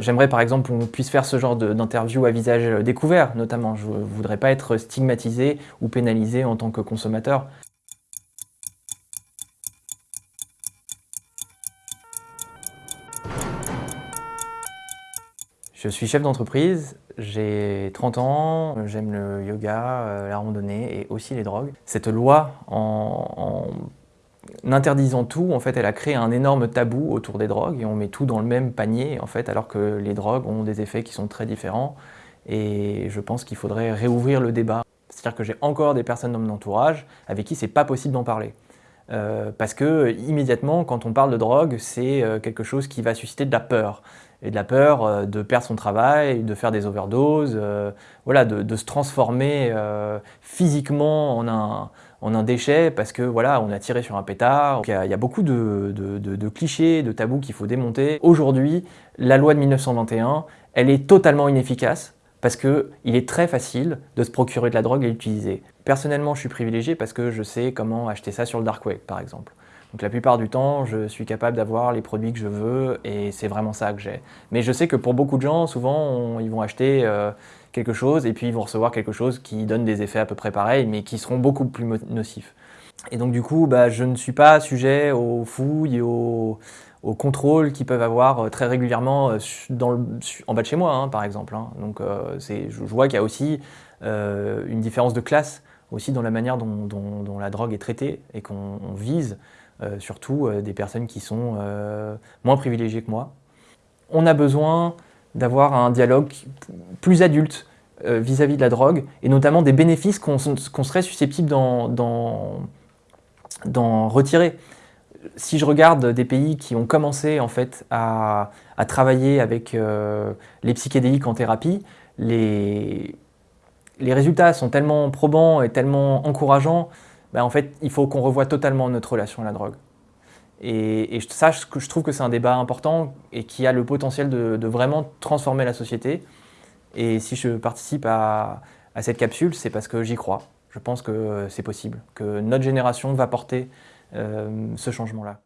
J'aimerais par exemple qu'on puisse faire ce genre d'interview à visage découvert, notamment. Je ne voudrais pas être stigmatisé ou pénalisé en tant que consommateur. Je suis chef d'entreprise, j'ai 30 ans, j'aime le yoga, euh, la randonnée et aussi les drogues. Cette loi, en, interdisant tout, en fait, elle a créé un énorme tabou autour des drogues et on met tout dans le même panier, alors que les drogues ont des effets qui sont très différents. Et je pense qu'il faudrait réouvrir le débat. C'est-à-dire que j'ai encore des personnes dans mon entourage avec qui c'est pas possible d'en parler. Euh, parce que immédiatement, quand on parle de drogue, c'est euh, quelque chose qui va susciter de la peur. Et de la peur euh, de perdre son travail, de faire des overdoses, voilà, de, se transformer physiquement en un, en un, déchet parce que voilà, on a tiré sur un pétard. Il y a, beaucoup de, de, clichés, de tabous qu'il faut démonter. Aujourd'hui, la loi de 1921, elle est totalement inefficace parce qu'il est très facile de se procurer de la drogue et l'utiliser. Personnellement, je suis privilégié parce que je sais comment acheter ça sur le dark web, par exemple. Donc la plupart du temps, je suis capable d'avoir les produits que je veux et c'est vraiment ça que j'ai. Mais je sais que pour beaucoup de gens, souvent, ils vont acheter euh, quelque chose et puis ils vont recevoir quelque chose qui donne des effets à peu près pareils, mais qui seront beaucoup plus nocifs. Et donc du coup, bah, je ne suis pas sujet aux fouilles aux, aux contrôles qu'ils peuvent avoir euh, très régulièrement euh, en bas de chez moi, hein, par exemple. Hein. Donc euh, je, vois qu'il y a aussi une différence de classe aussi dans la manière dont, la drogue est traitée et qu'on vise surtout des personnes qui sont moins privilégiées que moi. On a besoin d'avoir un dialogue plus adulte vis-à-vis de la drogue et notamment des bénéfices qu'on serait susceptible d'en retirer si je regarde des pays qui ont commencé en fait à, travailler avec euh, les psychédéliques en thérapie, les, résultats sont tellement probants et tellement encourageants, ben en fait, il faut qu'on revoie totalement notre relation à la drogue. Et, ça, je, je trouve que c'est un débat important et qui a le potentiel de, vraiment transformer la société. Et si je participe à, à cette capsule, c'est parce que j'y crois. Je pense que c'est possible, que notre génération va porter ce changement-là.